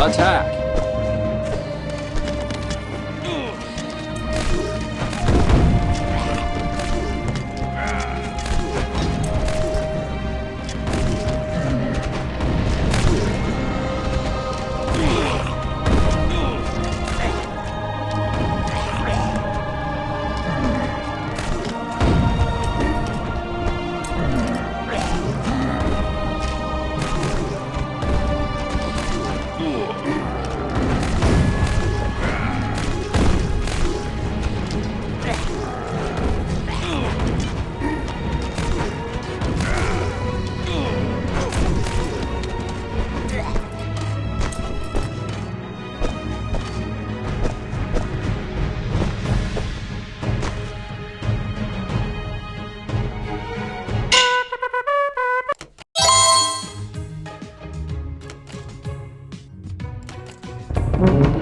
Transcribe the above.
Attack! Música